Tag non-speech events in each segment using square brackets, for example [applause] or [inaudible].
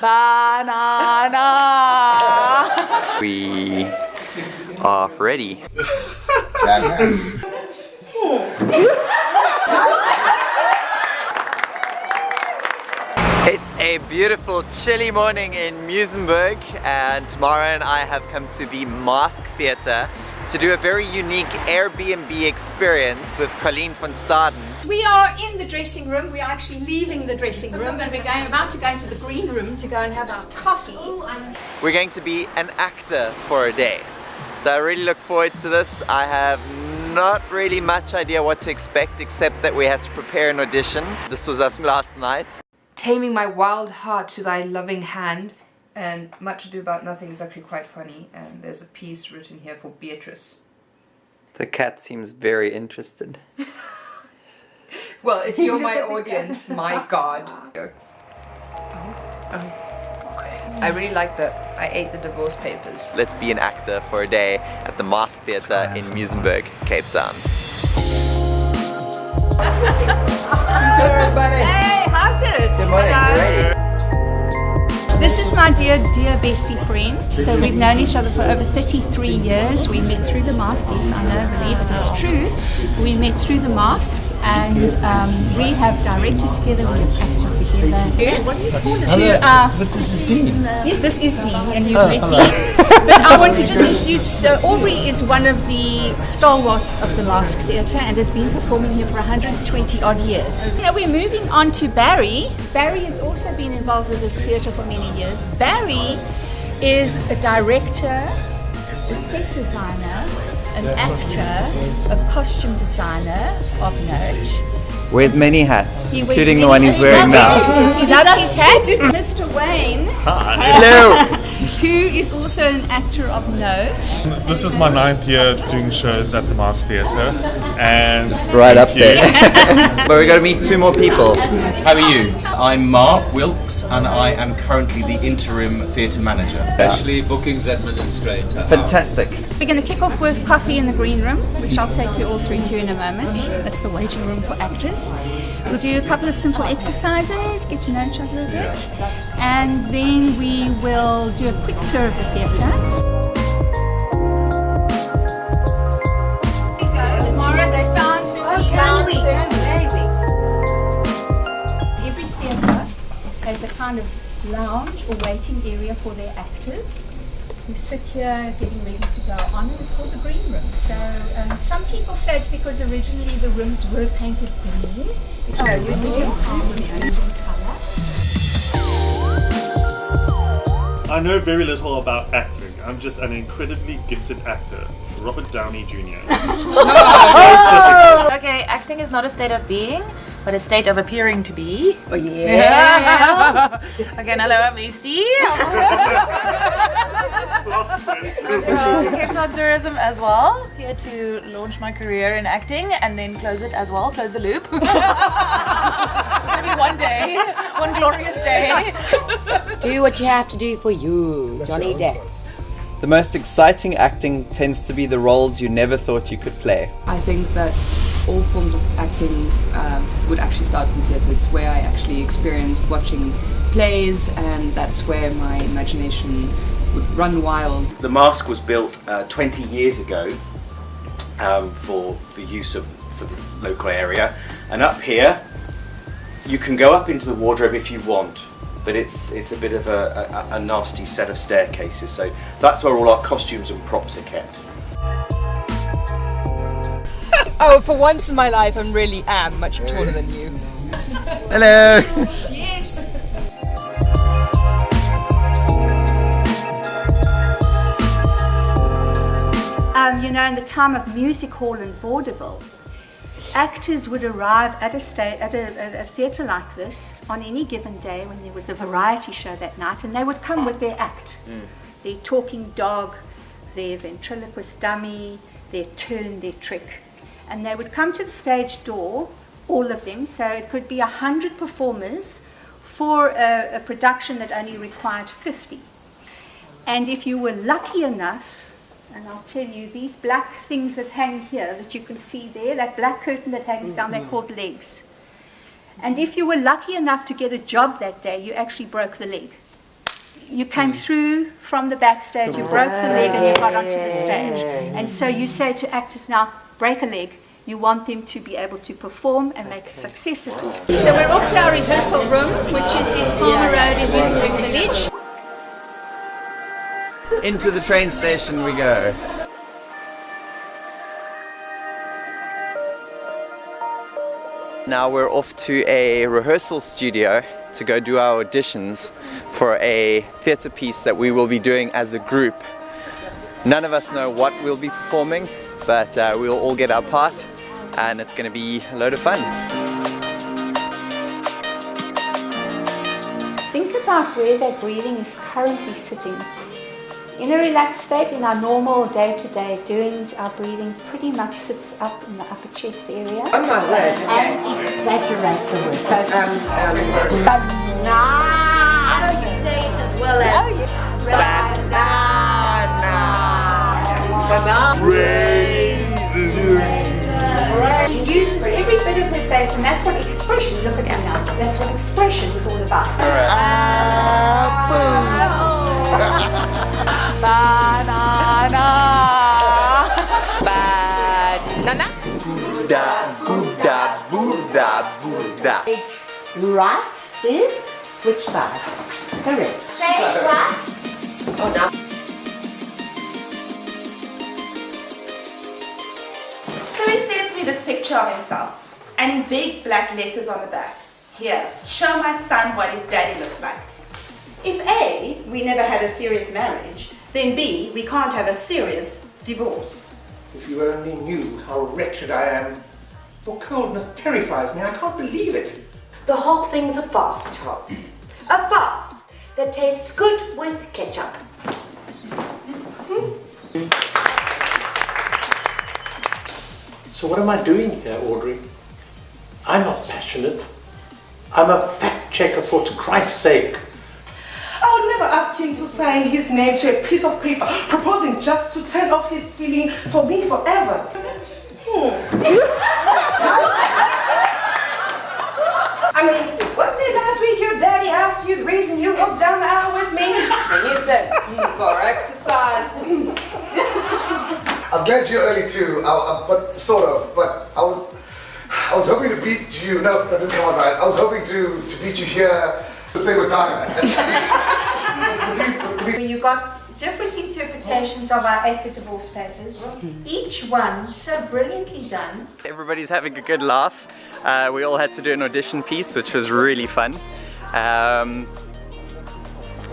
Banana. [laughs] We are ready. It's a beautiful chilly morning in Muizenberg and Tamara and I have come to the Masque Theatre to do a very unique Airbnb experience with Colleen van Staden. We are in the dressing room. We are actually leaving the dressing room and we're going about to go into the green room to go and have our coffee. We're going to be an actor for a day. So I really look forward to this. I have not really much idea what to expect except that we had to prepare an audition. This was us last night. Taming my wild heart to thy loving hand and Much Ado About Nothing is actually quite funny and there's a piece written here for Beatrice. The cat seems very interested. [laughs] Well, if you're my [laughs] audience, my god. I really like that I ate the divorce papers. Let's be an actor for a day at the Masque Theatre in Muizenberg, Cape Town. [laughs] Everybody. Hey, my dear, dear bestie friend. So we've known each other for over 33 years. We met through the mask. Yes, I know, believe it, it's true. We met through the mask and um, we have directed together, we have acted together. To, uh, But this is Dean. yes, this is Dean and you've met Dean. But I want to just introduce, uh, Aubrey is one of the stalwarts of the Masque Theatre and has been performing here for 120 odd years. Now we're moving on to Barry. Barry has also been involved with this theatre for many years. Barry is a director, a set designer, an actor, a costume designer of note. Wears many hats, He wears including the one he's wearing now. Yes, he loves his hats. Mr. Wayne, Hello! Who is also an actor of note. This is my ninth year doing shows at the Mars Theatre, and Right up Thank you. there. [laughs] but we're gonna meet two more people. How are you? I'm Mark Wilkes and I am currently the interim theatre manager. Actually, bookings administrator. Fantastic. We're going to kick off with coffee in the green room, which I'll take you all through to in a moment. That's the waiting room for actors. We'll do a couple of simple exercises, get to know each other a bit, and then we will do a tour of the theatre. Tomorrow they found found we? Every theatre has a kind of lounge or waiting area for their actors who sit here getting ready to go on and it's called the green room. So um, some people say it's because originally the rooms were painted green. Oh, you do? colour. I know very little about acting. I'm just an incredibly gifted actor, Robert Downey Jr. [laughs] [laughs] Okay, acting is not a state of being, but a state of appearing to be. Oh yeah. [laughs] Again, hello, I'm Misty. Cape Town Tourism as well. Here to launch my career in acting and then close it as well, close the loop. [laughs] it's gonna be one day, one glorious day. [laughs] Do what you have to do for you, Johnny Depp. The most exciting acting tends to be the roles you never thought you could play. I think that all forms of acting um, would actually start from theatre. It's where I actually experienced watching plays, and that's where my imagination would run wild. The mask was built uh, 20 years ago um, for the use of for the local area, and up here you can go up into the wardrobe if you want, but it's it's a bit of a, a, a nasty set of staircases. So that's where all our costumes and props are kept. Oh, for once in my life, I really am much taller than you. Hello! [laughs] Um, you know, in the time of music hall and vaudeville, actors would arrive at a, sta- at a, a theatre like this on any given day when there was a variety show that night, and they would come with their act their talking dog, their ventriloquist dummy, their turn, their trick. And they would come to the stage door, all of them, so it could be a hundred performers for a, a production that only required 50. And if you were lucky enough, and I'll tell you, these black things that hang here that you can see there, that black curtain that hangs down, they're mm-hmm. called legs. And if you were lucky enough to get a job that day, you actually broke the leg. you came mm. through from the backstage, you broke the leg and you got onto the stage. And so you say to actors now, break a leg. You want them to be able to perform and make a success of it. So we're off to our rehearsal room, which is in Palmer Road in Muizenberg Village. Into the train station we go. Now we're off to a rehearsal studio to go do our auditions for a theatre piece that we will be doing as a group. None of us know what we'll be performing, but uh, we'll all get our part and it's going to be a load of fun. Think about where that breathing is currently sitting. In a relaxed state, in our normal day-to-day doings, our breathing pretty much sits up in the upper chest area. Oh my word. And exaggerate the word. So, Um, um, banana. You say it as well as Oh, yeah. Banana. She uses every bit of her face, and that's what expression, look at that now, that's what expression is all about. So, [laughs] [laughs] banana. Banana. Buddha, Buddha, Buddha, Buddha. right is which side? Correct. Say. Oh, now. So he sends me this picture of himself, and in big black letters on the back. Here, show my son what his daddy looks like. If A, we never had a serious marriage, then B, we can't have a serious divorce. If you only knew how wretched I am. Your coldness terrifies me. I can't believe it. The whole thing's a farce, Charles. A farce that tastes good with ketchup. Hmm? So what am I doing here, Audrey? I'm not passionate. I'm a fact checker for to Christ's sake. I would never ask him to sign his name to a piece of paper proposing just to turn off his feeling for me forever. I mean, wasn't it last week your daddy asked you the reason you walked down the aisle with me? And you said, mm, for exercise. I'm glad you're early too, I, I, but sort of. But I was, I was hoping to beat you. No, that didn't come out right. I was hoping to to beat you here. The same with Diana. [laughs] You got different interpretations of our eight the divorce papers, each one so brilliantly done. Everybody's having a good laugh. Uh, we all had to do an audition piece, which was really fun. Um,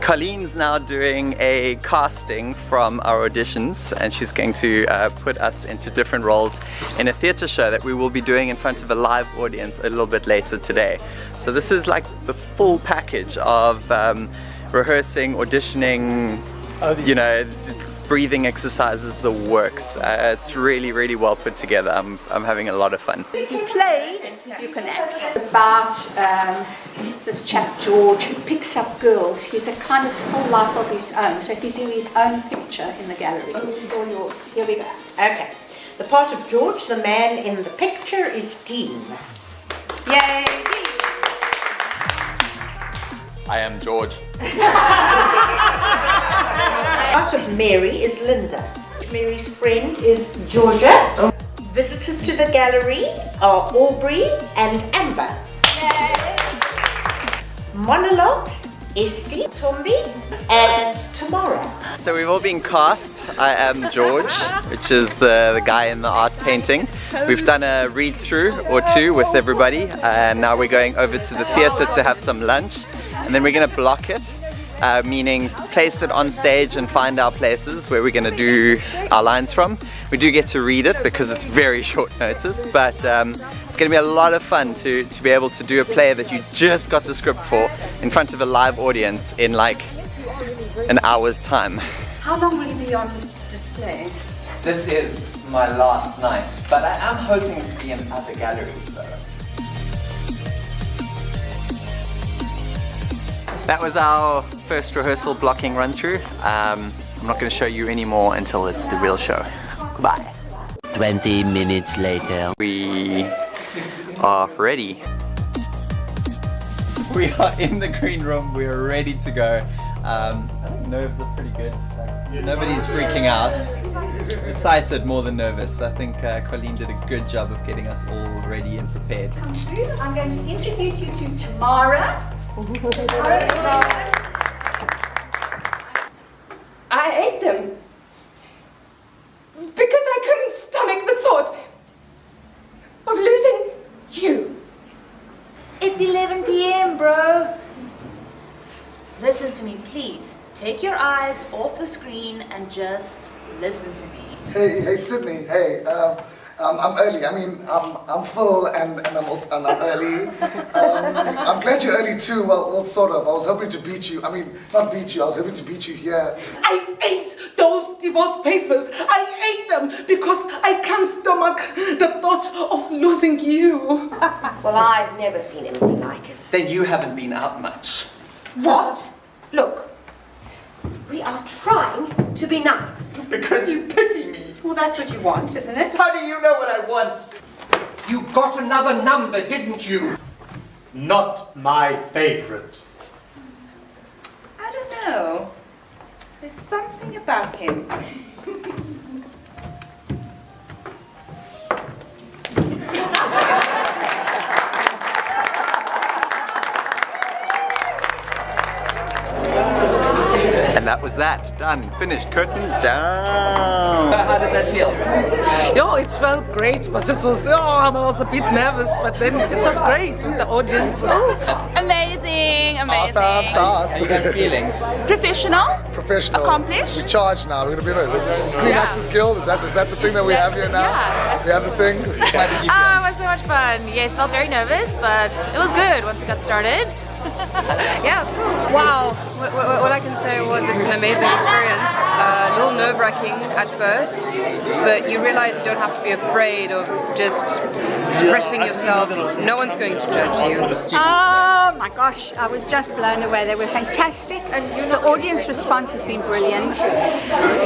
Colleen's now doing a casting from our auditions and she's going to uh, put us into different roles in a theatre show that we will be doing in front of a live audience a little bit later today. So this is like the full package of um, rehearsing, auditioning, you know, breathing exercises, the works. Uh, it's really, really well put together. I'm, I'm having a lot of fun. You play, you can act. About um, this chap George who picks up girls. He's a kind of still life of his own. So he's in his own picture in the gallery. It's all yours. Here we go. Okay. The part of George, the man in the picture, is Dean. Yay! I am George. [laughs] part of Mary is Linda. Mary's friend is Georgia. Visitors to the gallery are Aubrey and Amber. Monologues, Esty, Tombi, and Tamara. So we've all been cast. I am George, which is the, the guy in the art painting. We've done a read through or two with everybody and now we're going over to the theatre to have some lunch and then we're going to block it. Uh, meaning place it on stage and find our places where we're going to do our lines from. We do get to read it because it's very short notice, but um, it's going to be a lot of fun to, to be able to do a play that you just got the script for in front of a live audience in like an hour's time. How long will you be on display? This is my last night, but I am hoping to be in other galleries That was our first rehearsal blocking run through. Um, I'm not going to show you any more until it's the real show. Goodbye. 20 minutes later. We are ready. We are in the green room, we are ready to go. Um, I think nerves are pretty good. Like, nobody's freaking out. Excited more than nervous. I think uh, Colleen did a good job of getting us all ready and prepared. I'm going to introduce you to Tamara. Tamara, Tamara. I ate them. Because I couldn't stomach the thought of losing you. It's 11 p.m., bro. Listen to me, please. Take your eyes off the screen and just listen to me. Hey, hey, Sydney. Hey, um, um, I'm early. I mean, I'm, I'm full and, and I'm also, and I'm early. Um, I'm glad you're early too. Well, well, sort of. I was hoping to beat you. I mean, not beat you. I was hoping to beat you here. I ate those divorce papers. I ate them because I can't stomach the thought of losing you. [laughs] Well, I've never seen anything like it. Then you haven't been out much. What? Look, we are trying to be nice. [laughs] Because you pity me. Well, that's what you want, isn't it? How do you know what I want? You got another number, didn't you? Not my favorite. I don't know. There's something about him. [laughs] that. Done. Finished. Curtain down. How did that feel? Yo, it felt great, but it was, oh, I was a bit nervous, but then it was great with the audience. Oh. Amazing, amazing. Awesome sauce. How you guys feeling? Professional? Professional. Accomplished? We charge now. We're gonna be in a Screen Yeah. Actors Guild. Is that is that the thing that we have here now? Yeah. We have the thing. How did you feel? Ah, it was so much fun. Yes, felt very nervous, but it was good once we got started. [laughs] yeah, cool. Wow, what, what, what I can say was it's an amazing experience. Uh, a little nerve-wracking at first, but you realize you don't have to be afraid of just expressing yourself. No one's going to judge you. Oh my gosh, I was just blown away. They were fantastic. And the audience response has been brilliant.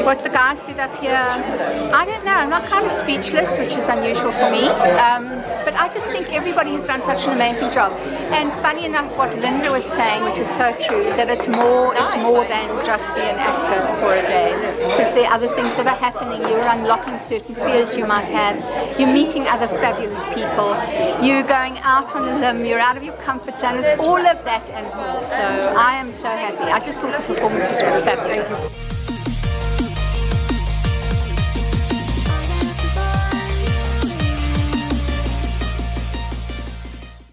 What the guys did up here, I don't know, I'm not kind of speechless, which is unusual for me. Um, but I just think everybody has done such an amazing job. And funny enough, what Linda was saying, which is so true, is that it's more, it's more than just be an actor for a day. Because there are other things that are happening. You're unlocking certain fears you might have. You're meeting other fabulous people. You're going out on a limb. You're out of your comfort zone. It's all of that and more. So I am so happy. I just thought the performances were fabulous.